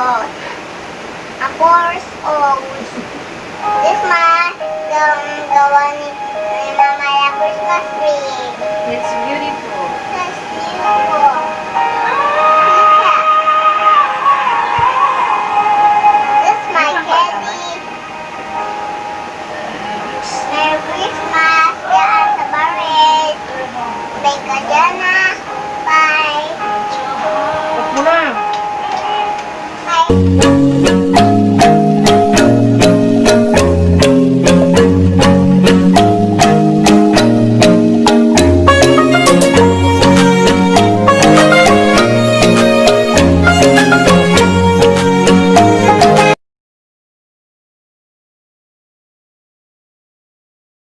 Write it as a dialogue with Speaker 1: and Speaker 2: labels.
Speaker 1: of a course of this month, the, the one Thank you.